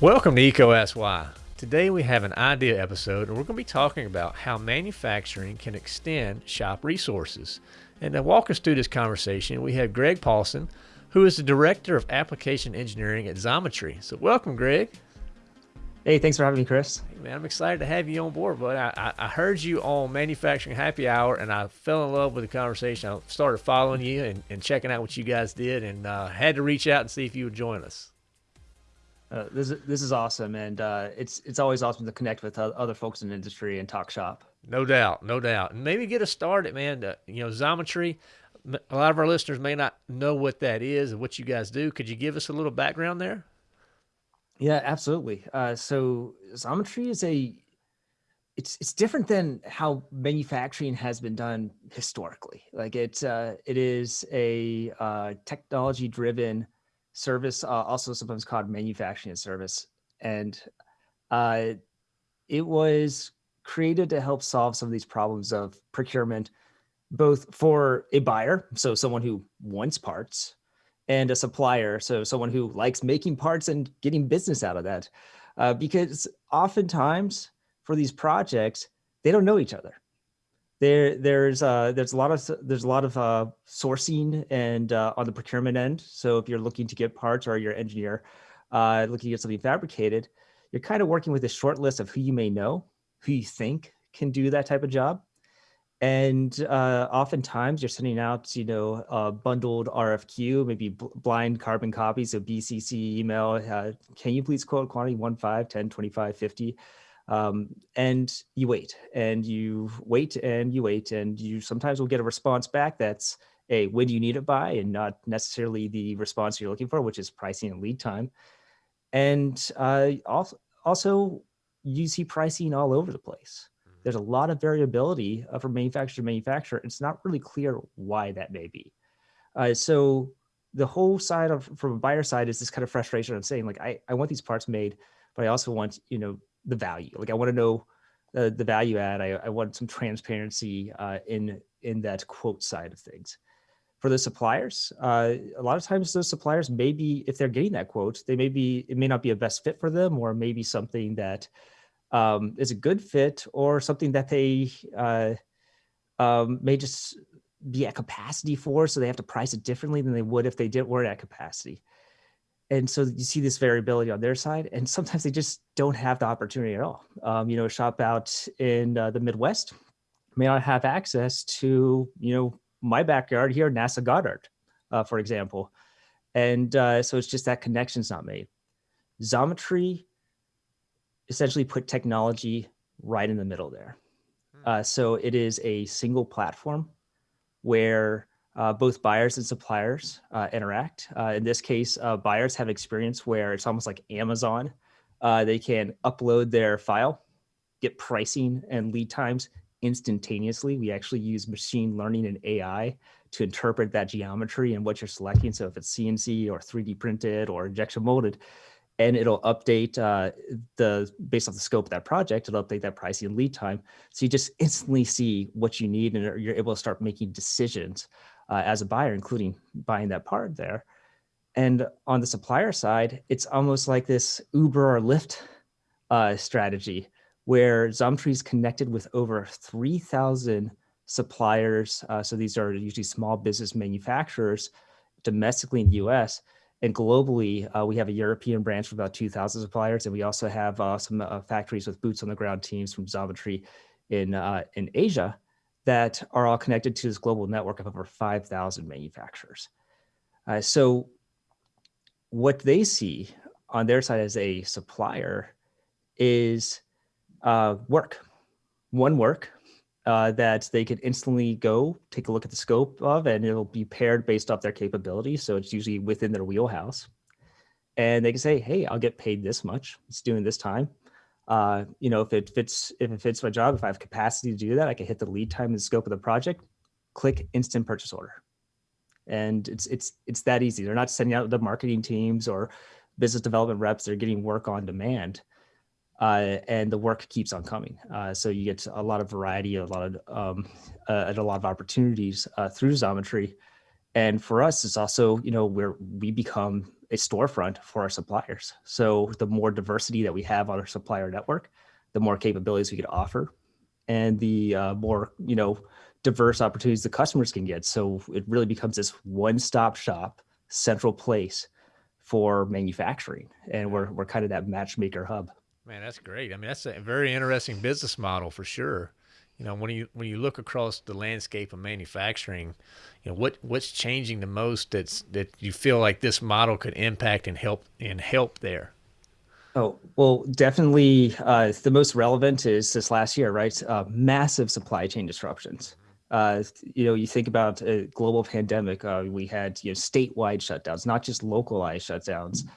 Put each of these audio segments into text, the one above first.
Welcome to EECO Ask Why. Today we have an idea episode and we're going to be talking about how manufacturing can extend shop resources. And to walk us through this conversation, we have Greg Paulsen, who is the Director of Application Engineering at Xometry. So welcome, Greg. Hey, thanks for having me, Chris. Hey, man, I'm excited to have you on board, but I, I, I, heard you on Manufacturing Happy Hour and I fell in love with the conversation. I started following you and, and checking out what you guys did and uh, had to reach out and see if you would join us. Uh, this is this is awesome, and uh, it's it's always awesome to connect with other folks in the industry and talk shop. No doubt, no doubt, and maybe get us started, man. To, you know, Xometry. A lot of our listeners may not know what that is and what you guys do. Could you give us a little background there? Yeah, absolutely. Uh, so Xometry is a it's it's different than how manufacturing has been done historically. Like it's uh, it is a uh, technology driven service, uh, also sometimes called manufacturing service. And uh, it was created to help solve some of these problems of procurement, both for a buyer, so someone who wants parts, and a supplier, so someone who likes making parts and getting business out of that. Uh, because oftentimes for these projects, they don't know each other there there's uh there's a lot of there's a lot of uh sourcing and uh on the procurement end so if you're looking to get parts or you're an engineer uh looking to get something fabricated you're kind of working with a short list of who you may know who you think can do that type of job and uh oftentimes you're sending out you know a bundled rfq maybe blind carbon copies of bcc email uh, can you please quote quantity 1 5 10 25 50 um, and you wait and you wait and you wait and you sometimes will get a response back that's a when do you need it by and not necessarily the response you're looking for, which is pricing and lead time. And uh, also, also you see pricing all over the place. There's a lot of variability uh, from manufacturer to manufacturer. It's not really clear why that may be. Uh, so the whole side of from a buyer side is this kind of frustration of saying like I, I want these parts made, but I also want you know the value. Like I want to know uh, the value add. I, I want some transparency uh, in in that quote side of things. For the suppliers, uh, a lot of times those suppliers maybe if they're getting that quote, they may be it may not be a best fit for them, or maybe something that um, is a good fit, or something that they uh, um, may just be at capacity for, so they have to price it differently than they would if they didn't weren't at capacity. And so you see this variability on their side and sometimes they just don't have the opportunity at all. Um, you know a shop out in uh, the midwest may not have access to you know my backyard here nasa goddard uh, for example. And uh, so it's just that connection's not made. Xometry essentially put technology right in the middle there hmm. uh, so it is a single platform where uh, both buyers and suppliers uh, interact. Uh, in this case, uh, buyers have experience where it's almost like Amazon. Uh, they can upload their file, get pricing and lead times instantaneously. We actually use machine learning and AI to interpret that geometry and what you're selecting. So if it's CNC or 3D printed or injection molded, and it'll update uh, the based off the scope of that project, it'll update that pricing and lead time. So you just instantly see what you need and you're able to start making decisions uh, as a buyer, including buying that part there. And on the supplier side, it's almost like this Uber or Lyft uh, strategy where Xometry is connected with over 3,000 suppliers. Uh, so these are usually small business manufacturers domestically in the US. And globally, uh, we have a European branch with about 2,000 suppliers. And we also have uh, some uh, factories with boots on the ground teams from Xometry in, uh, in Asia that are all connected to this global network of over 5,000 manufacturers. Uh, so what they see on their side as a supplier is uh, work, one work uh, that they could instantly go take a look at the scope of, and it'll be paired based off their capabilities. So it's usually within their wheelhouse. And they can say, hey, I'll get paid this much. It's doing this time uh, you know, if it fits, if it fits my job, if I have capacity to do that, I can hit the lead time and scope of the project, click instant purchase order. And it's, it's, it's that easy. They're not sending out the marketing teams or business development reps. They're getting work on demand. Uh, and the work keeps on coming. Uh, so you get a lot of variety, a lot of um, uh, and a lot of opportunities uh, through Xometry. And for us, it's also you know where we become a storefront for our suppliers. So the more diversity that we have on our supplier network, the more capabilities we could offer, and the uh, more you know diverse opportunities the customers can get. So it really becomes this one-stop shop, central place for manufacturing, and we're we're kind of that matchmaker hub. Man, that's great. I mean, that's a very interesting business model for sure. You know, when you when you look across the landscape of manufacturing, you know what what's changing the most that's that you feel like this model could impact and help and help there. Oh well, definitely. Uh, the most relevant is this last year, right? Uh, massive supply chain disruptions uh, you know, you think about a global pandemic, uh, we had you know statewide shutdowns, not just localized shutdowns,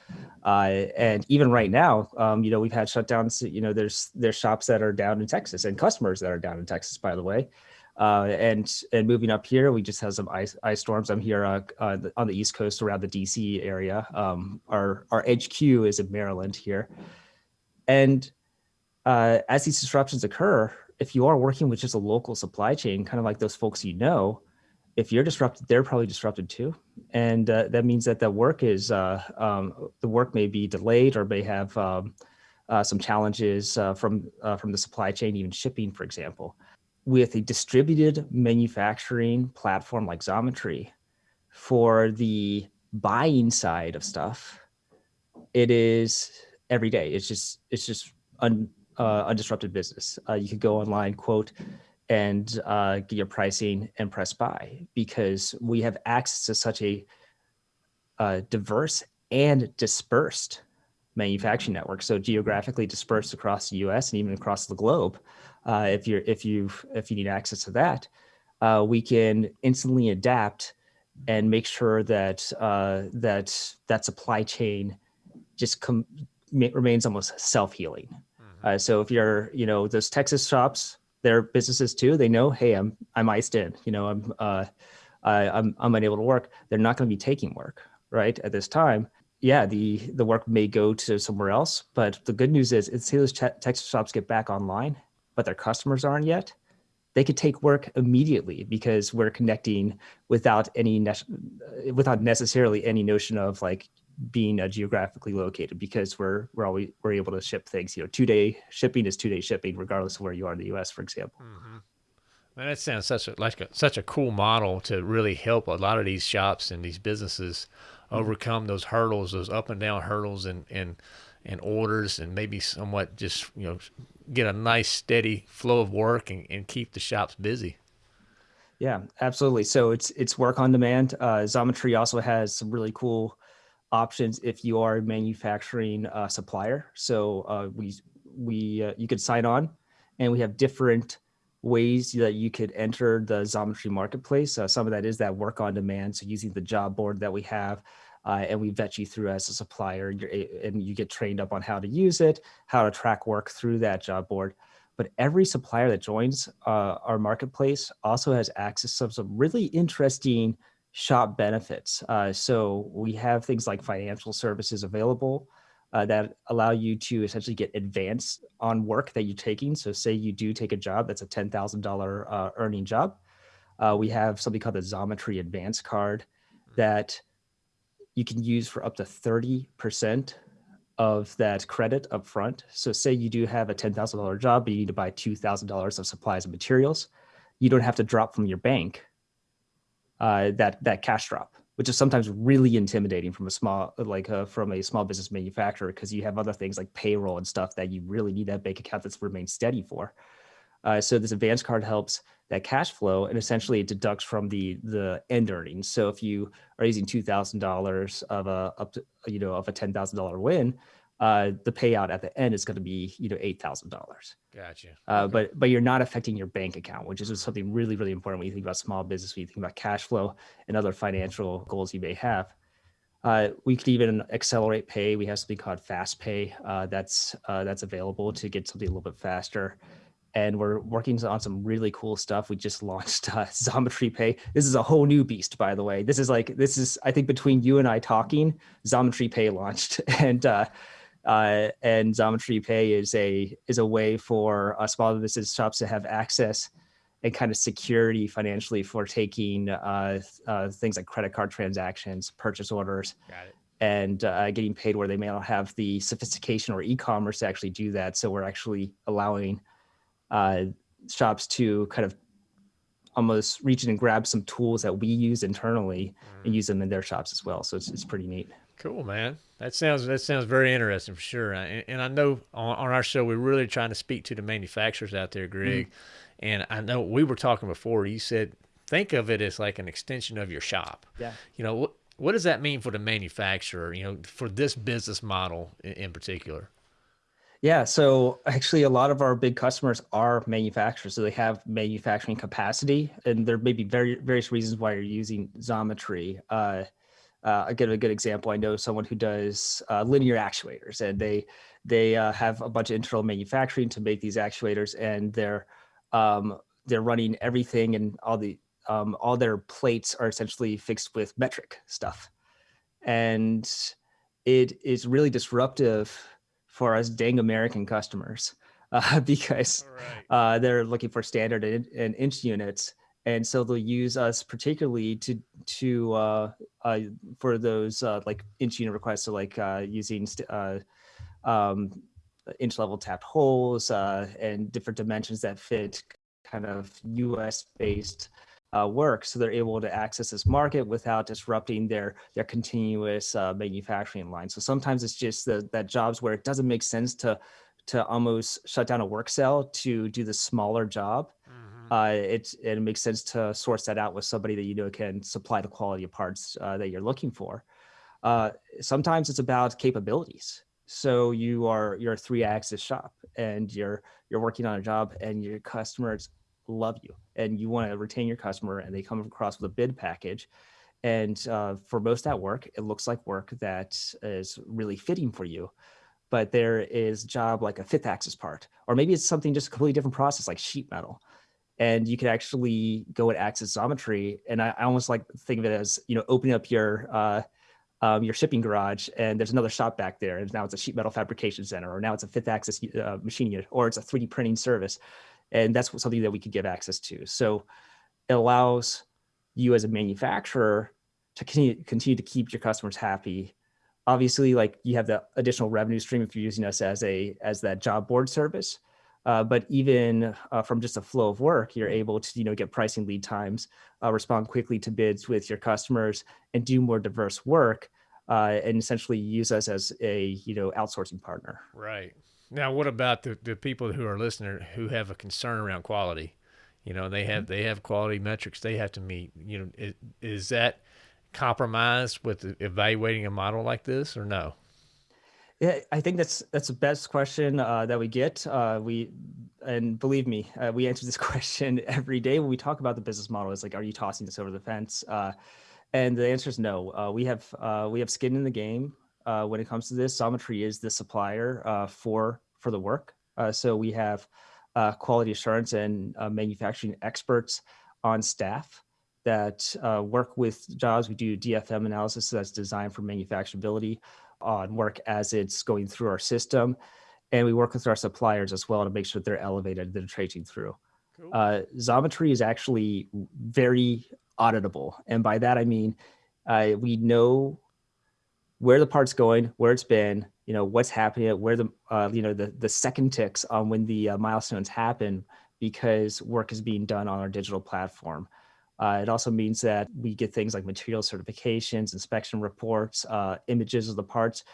uh, and even right now, um, you know, we've had shutdowns. You know, there's there's shops that are down in Texas and customers that are down in Texas, by the way. Uh, and and moving up here, we just had some ice ice storms. I'm here uh, uh, on the East Coast around the DC area. Um, our our HQ is in Maryland here, and as these disruptions occur, if you are working with just a local supply chain, kind of like those folks you know, if you're disrupted, they're probably disrupted too. And uh, that means that the work is, uh, um, the work may be delayed or may have um, uh, some challenges uh, from, uh, from the supply chain, even shipping, for example. With a distributed manufacturing platform like Xometry, for the buying side of stuff, it is every day. It's just, it's just un, uh, undisrupted business. Uh, you could go online, quote, and uh, get your pricing and press buy because we have access to such a uh, diverse and dispersed manufacturing network. So geographically dispersed across the U.S. and even across the globe. Uh, if you're if you if you need access to that, uh, we can instantly adapt and make sure that that that supply chain just remains almost self healing. Uh, so if you're, you know, those Texas shops, they're businesses too. They know, hey, I'm I'm iced in. You know, I'm uh, I, I'm I'm unable to work. They're not going to be taking work right at this time. Yeah, the the work may go to somewhere else, but the good news is, it's those Texas shops get back online, but their customers aren't yet. They could take work immediately because we're connecting without any without necessarily any notion of like being uh, geographically located because we're we're always we're able to ship things. You know, two day shipping is two day shipping regardless of where you are in the U.S. For example. Mm-hmm. Man, that sounds such a like a, such a cool model to really help a lot of these shops and these businesses mm-hmm. overcome those hurdles, those up and down hurdles, and and and orders, and maybe somewhat just you know get a nice steady flow of work and, and keep the shops busy. Yeah, absolutely. So it's it's work on demand. Uh, Xometry also has some really cool options if you are a manufacturing uh, supplier. So uh, we we uh, you could sign on, and we have different ways that you could enter the Xometry marketplace. Uh, some of that is that work on demand. So using the job board that we have, uh, and we vet you through as a supplier, and you get trained up on how to use it, how to track work through that job board. But every supplier that joins uh, our marketplace also has access to some really interesting shop benefits. Uh, so we have things like financial services available uh, that allow you to essentially get advance on work that you're taking. So say you do take a job that's a $10,000 uh, earning job. Uh, we have something called the Xometry Advance Card mm. that you can use for up to 30% of that credit up front. So say you do have a $10,000 job, but you need to buy $2,000 of supplies and materials. You don't have to drop from your bank uh, that that cash drop, which is sometimes really intimidating from a small like uh, from a small business manufacturer because you have other things like payroll and stuff that you really need that bank account that's remained steady for. Uh, so this advance card helps that cash flow and essentially it deducts from the the end earnings. So if you are using two thousand dollars of a up to you know of a ten thousand dollar win, uh, the payout at the end is going to be you know eight thousand dollars. Gotcha. Uh, okay. But but you're not affecting your bank account, which is something really really important when you think about small business, when you think about cash flow and other financial goals you may have. Uh, we could even accelerate pay. We have something called fast pay uh, that's uh, that's available to get something a little bit faster. And we're working on some really cool stuff. We just launched uh, Xometry Pay. This is a whole new beast, by the way. This is like this is I think between you and I talking, Xometry Pay launched, and uh, and Xometry Pay is a is a way for uh, small business shops to have access and kind of security financially for taking uh, uh, things like credit card transactions, purchase orders, and uh, getting paid where they may not have the sophistication or e-commerce to actually do that. So we're actually allowing uh, shops to kind of almost reach in and grab some tools that we use internally mm. and use them in their shops as well. So it's, it's pretty neat. Cool, man. That sounds that sounds very interesting for sure. And, and I know on, on, our show we're really trying to speak to the manufacturers out there, Greg. Mm. And I know we were talking before. You said think of it as like an extension of your shop. Yeah. You know what what does that mean for the manufacturer? You know, for this business model in, in particular. Yeah, so actually, a lot of our big customers are manufacturers, so they have manufacturing capacity, and there may be very various reasons why you're using Xometry. Uh, uh, give a good example. I know someone who does uh, linear actuators, and they they uh, have a bunch of internal manufacturing to make these actuators, and they're um, they're running everything, and all the um, all their plates are essentially fixed with metric stuff, and it is really disruptive for us dang American customers uh, because right. Uh, they're looking for standard and, and inch units and so they'll use us particularly to to uh, uh, for those uh, like inch unit requests, so like uh, using uh, um, inch level tapped holes uh, and different dimensions that fit kind of U.S. based work, so they're able to access this market without disrupting their their continuous manufacturing line. So sometimes it's just the, that jobs where it doesn't make sense to to almost shut down a work cell to do the smaller job. Mm uh, it, it makes sense to source that out with somebody that you know can supply the quality of parts uh, that you're looking for. Uh, sometimes it's about capabilities. So you are you're a three axis shop and you're you're working on a job and your customers love you and you want to retain your customer and they come across with a bid package. And uh, for most that work, it looks like work that is really fitting for you but there is job like a fifth axis part, or maybe it's something just a completely different process like sheet metal and you could actually go and access Xometry. And I, I, almost like think of it as, you know, opening up your, uh, um, your shipping garage and there's another shop back there. And now it's a sheet metal fabrication center, or now it's a fifth axis uh, machine unit, or it's a 3D printing service. And that's something that we could give access to. So it allows you as a manufacturer to continue, continue to keep your customers happy. Obviously, like you have the additional revenue stream if you're using us as a as that job board service. Uh, but even uh, from just a flow of work, you're able to you know get pricing lead times, uh, respond quickly to bids with your customers, and do more diverse work, uh, and essentially use us as a you know outsourcing partner. Right. Now, what about the, the people who are listening who have a concern around quality? You know, they have mm-hmm. they have quality metrics they have to meet. You know, is, is that compromised with evaluating a model like this or no? Yeah, I think that's that's the best question uh, that we get. Uh, we and believe me, uh, we answer this question every day when we talk about the business model. Is like, are you tossing this over the fence? Uh, and the answer is no. Uh, we have uh, we have skin in the game when it comes to this. Xometry is the supplier for for the work. so we have quality assurance and manufacturing experts on staff that work with jobs. We do DFM analysis so that's designed for manufacturability on work as it's going through our system. And we work with our suppliers as well to make sure they're elevated, they're tracing through. Cool. Uh, Xometry is actually very auditable. And by that, I mean, uh, we know where the part's going, where it's been, you know, what's happening, where the, uh, you know, the, the second ticks on when the uh, milestones happen because work is being done on our digital platform. Uh, it also means that we get things like material certifications, inspection reports, uh, images of the parts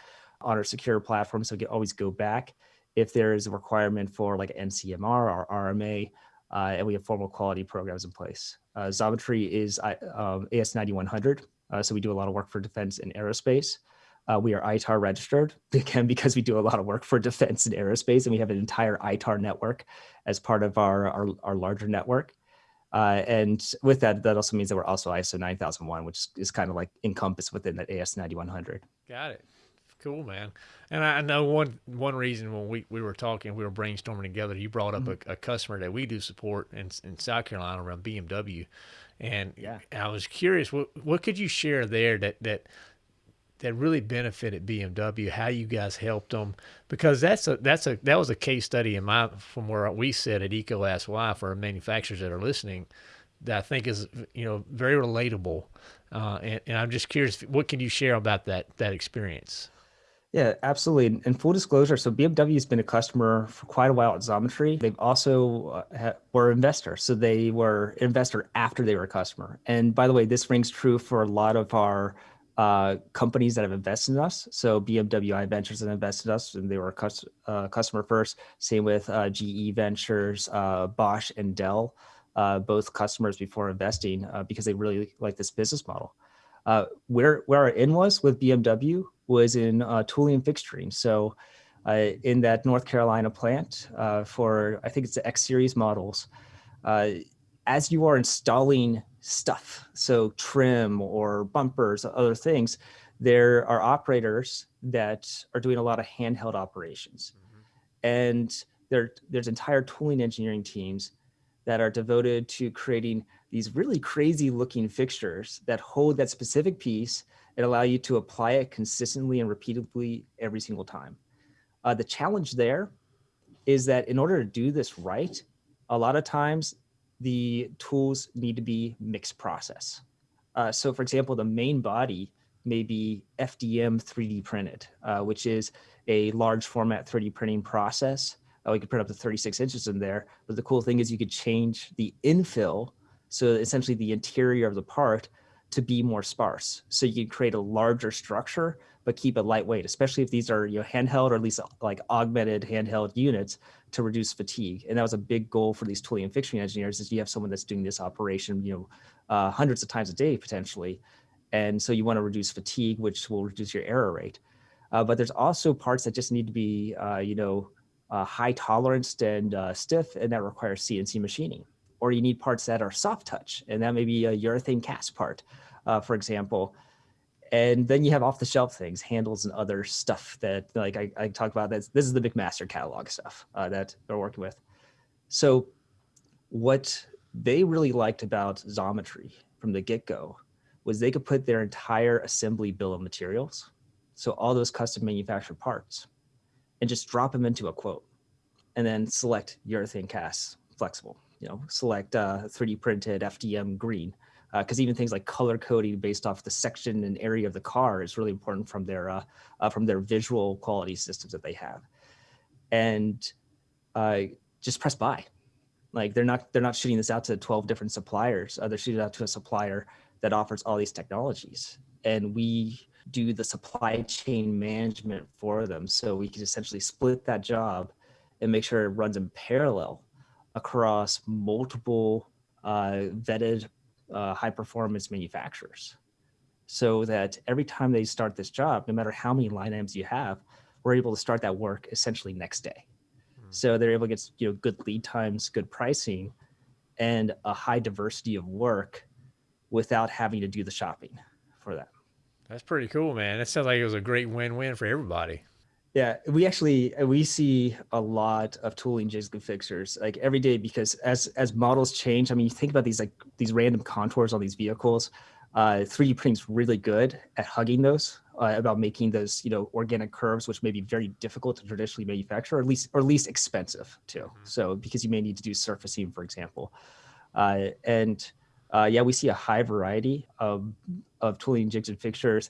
on our secure platform. So we can always go back if there is a requirement for like NCMR or RMA, uh, and we have formal quality programs in place. Uh, is um, AS9100, uh, so we do a lot of work for defense and aerospace. Uh, we are ITAR registered, again, because we do a lot of work for defense and aerospace, and we have an entire ITAR network as part of our, our, our larger network. Uh, and with that, that also means that we're also ISO 9001, which is kind of like encompassed within that AS 9100. Got it. Cool, man. And I know one one reason when we, we were talking, we were brainstorming together, you brought up mm-hmm. a, a, customer that we do support in, in South Carolina around BMW. And yeah. I was curious, what, what could you share there that, that that really benefited BMW, how you guys helped them, because that's a that's a that was a case study in my from where we sit at EECO Ask Why for manufacturers that are listening, that I think is you know very relatable, uh, and, and I'm just curious, what can you share about that that experience? Yeah, absolutely. And full disclosure, so BMW has been a customer for quite a while at Xometry. They've also uh, were investor, so they were investor after they were a customer. And by the way, this rings true for a lot of our uh, companies that have invested in us. So BMW Ventures have invested in us, and they were a cus uh, customer first. Same with uh, GE Ventures, uh, Bosch, and Dell, uh, both customers before investing because they really like this business model. where where our in was with BMW was in uh, tooling and fixturing. So uh, in that North Carolina plant uh, for, I think it's the X series models, uh, as you are installing stuff, so trim or bumpers, or other things, there are operators that are doing a lot of handheld operations. Mm -hmm. And there, there's entire tooling engineering teams that are devoted to creating these really crazy looking fixtures that hold that specific piece and allow you to apply it consistently and repeatedly every single time. Uh, the challenge there is that in order to do this right, a lot of times the tools need to be mixed process. Uh, so for example, the main body may be FDM 3D printed, uh, which is a large format 3D printing process. Uh, we could print up to 36 inches in there. But the cool thing is you could change the infill, so essentially the interior of the part, to be more sparse. So you can create a larger structure, but keep it lightweight, especially if these are you know handheld or at least like augmented handheld units to reduce fatigue. And that was a big goal for these tooling and fixturing engineers is you have someone that's doing this operation, you know, uh, hundreds of times a day potentially. And so you want to reduce fatigue, which will reduce your error rate. Uh, but there's also parts that just need to be, uh, you know, uh, high tolerance and uh, stiff, and that requires CNC machining or you need parts that are soft touch, and that may be a urethane cast part, uh, for example. And then you have off the shelf things, handles and other stuff that like I, I talk about this. This is the McMaster catalog stuff uh, that they're working with. So what they really liked about Xometry from the get-go was they could put their entire assembly bill of materials, so all those custom manufactured parts, and just drop them into a quote, and then select urethane cast flexible you know, select uh, 3D printed FDM green. Because uh, even things like color coding based off the section and area of the car is really important from their uh, uh from their visual quality systems that they have, and uh, just press buy. Like they're not they're not shooting this out to 12 different suppliers. they're shooting out to a supplier that offers all these technologies, and we do the supply chain management for them. So we can essentially split that job and make sure it runs in parallel across multiple uh, vetted uh, high performance manufacturers so that every time they start this job, no matter how many line items you have, we're able to start that work essentially next day. Mm. So they're able to get you know good lead times, good pricing, and a high diversity of work without having to do the shopping for that. That's pretty cool, man. That sounds like it was a great win-win for everybody. Yeah, we actually uh, we see a lot of tooling jigs and fixtures like every day because as as models change, I mean, you think about these like these random contours on these vehicles. Uh, 3D printing is really good at hugging those, uh, about making those you know organic curves, which may be very difficult to traditionally manufacture, or at least or at least expensive too. Mm -hmm. So because you may need to do surfacing, for example, uh, and uh, yeah, we see a high variety of of tooling jigs and fixtures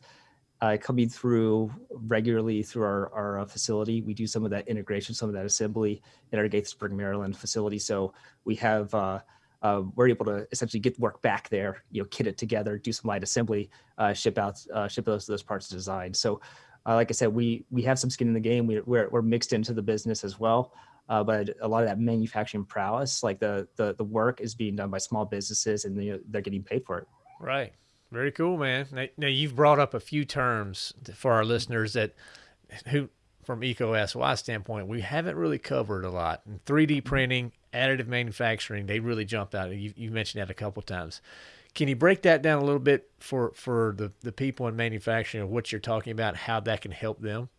uh, coming through regularly through our, our uh, facility. We do some of that integration, some of that assembly in our Gaithersburg, Maryland facility. So we have, uh, uh, we're able to essentially get work back there, you know, kit it together, do some light assembly, uh, ship out, uh, ship those those parts to design. So, like I said, we we have some skin in the game. We, we're we're mixed into the business as well. but a lot of that manufacturing prowess, like the the the work, is being done by small businesses, and they, they're getting paid for it. Right. Very cool, man. Now, now, you've brought up a few terms for our listeners that who from EECO Why standpoint, we haven't really covered a lot. And 3D printing, additive manufacturing, they really jumped out. You, you mentioned that a couple times. Can you break that down a little bit for, for the, the people in manufacturing of what you're talking about, how that can help them?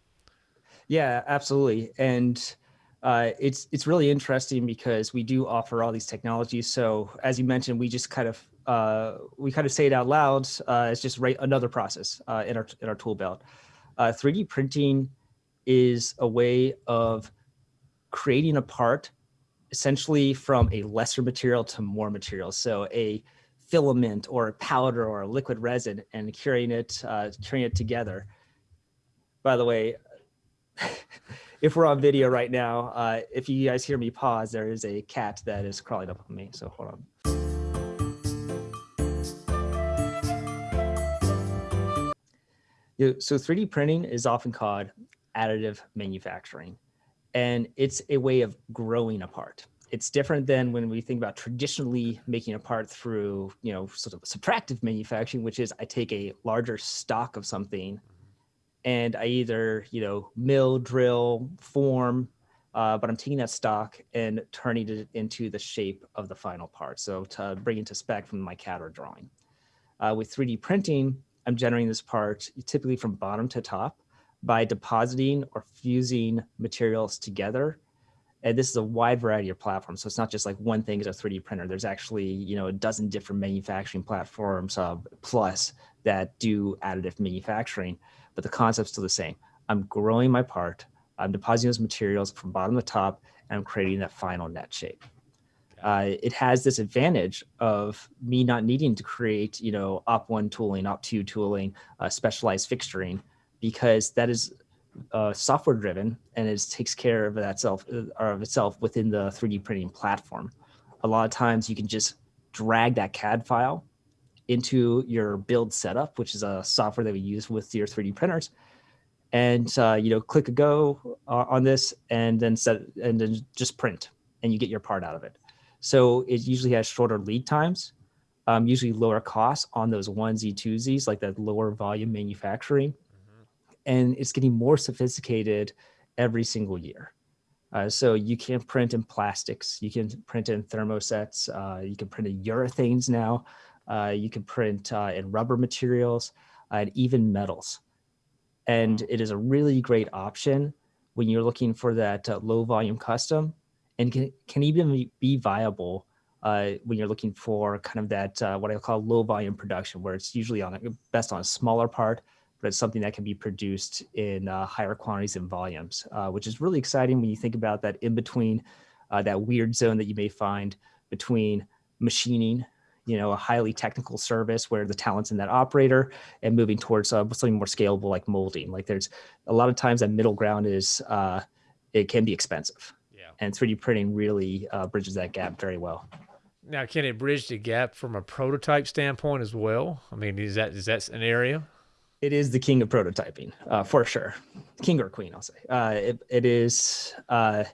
Yeah, absolutely. And uh, it's it's really interesting because we do offer all these technologies. So as you mentioned, we just kind of uh, we kind of say it out loud. Uh, it's just another process uh, in our in our tool belt. 3D uh, printing is a way of creating a part essentially from a lesser material to more material. So a filament or a powder or a liquid resin and curing it, uh, carrying it together. By the way, if we're on video right now, uh, if you guys hear me pause, there is a cat that is crawling up on me. So hold on. So 3D printing is often called additive manufacturing, and it's a way of growing a part. It's different than when we think about traditionally making a part through, you know, sort of subtractive manufacturing, which is I take a larger stock of something and I either, you know, mill, drill, form, uh, but I'm taking that stock and turning it into the shape of the final part. So to bring it to spec from my CAD or drawing. Uh, with 3D printing, I'm generating this part typically from bottom to top by depositing or fusing materials together. And this is a wide variety of platforms. So it's not just like one thing is a 3D printer. There's actually, you know, a dozen different manufacturing platforms uh, plus that do additive manufacturing but the concept's still the same. I'm growing my part, I'm depositing those materials from bottom to top, and I'm creating that final net shape. Uh, it has this advantage of me not needing to create, you know, op one tooling, op two tooling, uh, specialized fixturing, because that is uh, software driven and it takes care of that self uh, of itself within the 3D printing platform. A lot of times you can just drag that CAD file into your build setup, which is a software that we use with your 3D printers. And uh, you know, click a go uh, on this and then set and then just print and you get your part out of it. So it usually has shorter lead times, um, usually lower costs on those onesie twosies, like that lower volume manufacturing. Mm -hmm. And it's getting more sophisticated every single year. Uh, so you can print in plastics, you can print in thermosets, uh, you can print in urethanes now. Uh, you can print uh, in rubber materials uh, and even metals. And it is a really great option when you're looking for that uh, low volume custom and can, can even be viable uh, when you're looking for kind of that, uh, what I call low volume production, where it's usually on a, best on a smaller part, but it's something that can be produced in higher quantities and volumes, which is really exciting when you think about that in between that weird zone that you may find between machining you know, a highly technical service where the talent's in that operator and moving towards uh, something more scalable like molding. Like there's a lot of times that middle ground is, uh, it can be expensive. And 3D printing really uh, bridges that gap very well. Now, can it bridge the gap from a prototype standpoint as well? I mean, is that is that an area? It is the king of prototyping, uh, for sure. King or queen, I'll say. Uh, it, it is uh,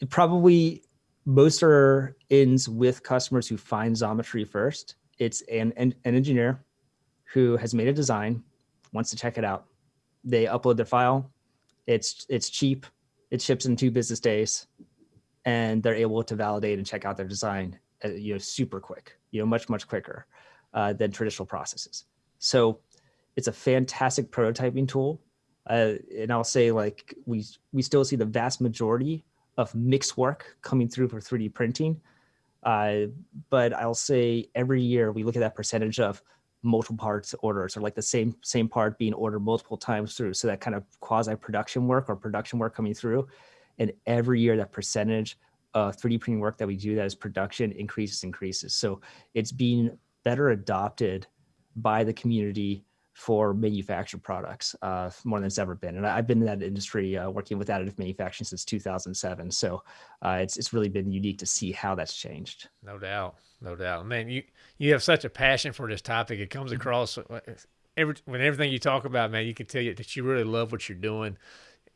it probably most are ends with customers who find Xometry first. It's an, an, an engineer who has made a design, wants to check it out. They upload their file. It's, it's cheap. It ships in two business days and they're able to validate and check out their design, uh, you know, super quick, you know, much, much quicker uh, than traditional processes. So it's a fantastic prototyping tool. Uh, and I'll say like, we, we still see the vast majority of mixed work coming through for 3D printing. Uh, but I'll say every year we look at that percentage of multiple parts orders or like the same same part being ordered multiple times through. So that kind of quasi production work or production work coming through. And every year that percentage of 3D printing work that we do that is production increases, increases. So it's being better adopted by the community for manufactured products uh, more than it's ever been. And I've been in that industry uh, working with additive manufacturing since 2007. So uh, it's, it's really been unique to see how that's changed. No doubt. No doubt. Man, you, you have such a passion for this topic. It comes mm-hmm. across uh, every, when everything you talk about, man, you can tell you that you really love what you're doing.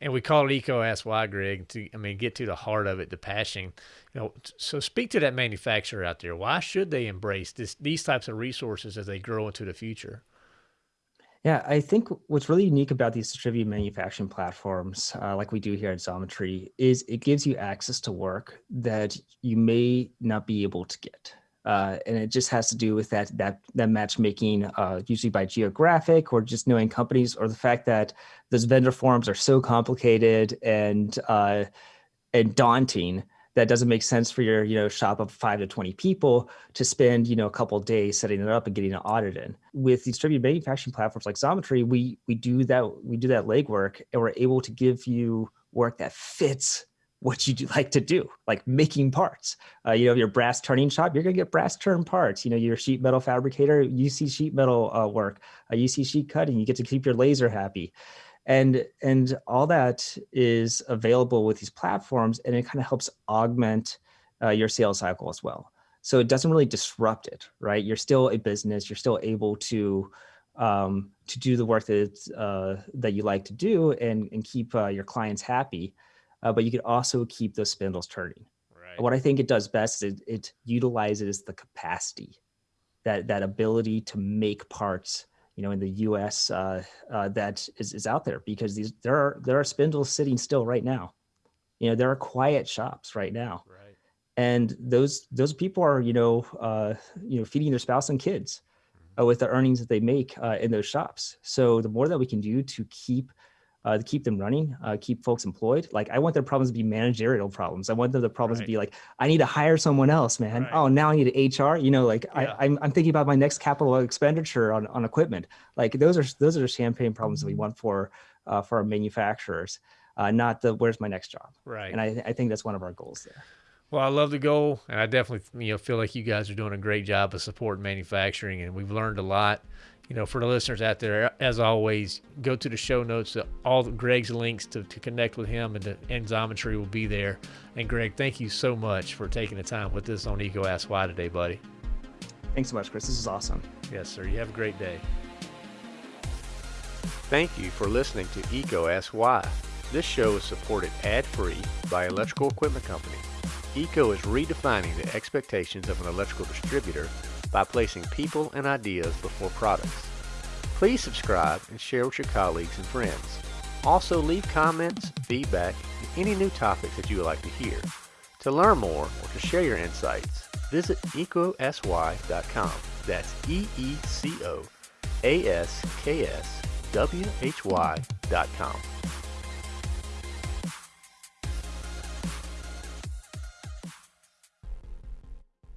And we call it EECO Ask Why, Greg, to, I mean, get to the heart of it, the passion. You know, so speak to that manufacturer out there. Why should they embrace this, these types of resources as they grow into the future? Yeah, I think what's really unique about these distributed manufacturing platforms, uh, like we do here at Xometry, is it gives you access to work that you may not be able to get. Uh, and it just has to do with that that that matchmaking, uh, usually by geographic or just knowing companies, or the fact that those vendor forms are so complicated and uh, and daunting that doesn't make sense for your you know shop of five to 20 people to spend you know a couple days setting it up and getting an audit in with distributed manufacturing platforms like xometry we we do that we do that legwork and we're able to give you work that fits what you do like to do, like making parts. Uh, you know, your brass turning shop, you're gonna get brass turn parts. You know, your sheet metal fabricator, you see sheet metal uh, work, uh, you see sheet cutting, you get to keep your laser happy and and all that is available with these platforms and it kind of helps augment uh, your sales cycle as well. So it doesn't really disrupt it right? You're still a business you're still able to um, to do the work that uh, that you like to do and and keep uh, your clients happy uh, but you could also keep those spindles turning. Right. what i think it does best is it, it utilizes the capacity that that ability to make parts you know, in the U.S. Uh, uh, that is, is out there because these there are there are spindles sitting still right now. You know, there are quiet shops right now, right. and those those people are you know uh, you know feeding their spouse and kids mm-hmm. with the earnings that they make uh, in those shops. So the more that we can do to keep uh, to keep them running, uh, keep folks employed. Like I want their problems to be managerial problems. I want them the problems right. to be like, I need to hire someone else, man. Right. Oh, now I need an HR. You know, like yeah. I, I'm, I'm thinking about my next capital expenditure on, on equipment. Like those are those are the champagne problems that we want for uh, for our manufacturers, uh, not the where's my next job. Right. And I, I think that's one of our goals there. Well, I love the goal, and I definitely you know feel like you guys are doing a great job of supporting manufacturing, and we've learned a lot you know, for the listeners out there, as always, go to the show notes. All Greg's links to, to connect with him and the Xometry will be there. And Greg, thank you so much for taking the time with us on EECO Ask Why today, buddy. Thanks so much, Chris. This is awesome. Yes, sir. You have a great day. Thank you for listening to EECO Ask Why. This show is supported ad-free by Electrical Equipment Company. EECO is redefining the expectations of an electrical distributor by placing people and ideas before products. Please subscribe and share with your colleagues and friends. Also leave comments, feedback, and any new topics that you would like to hear. To learn more or to share your insights, visit eecoaskwhy.com. That's E-E-C-O-A-S-K-S-W-H-Y.com.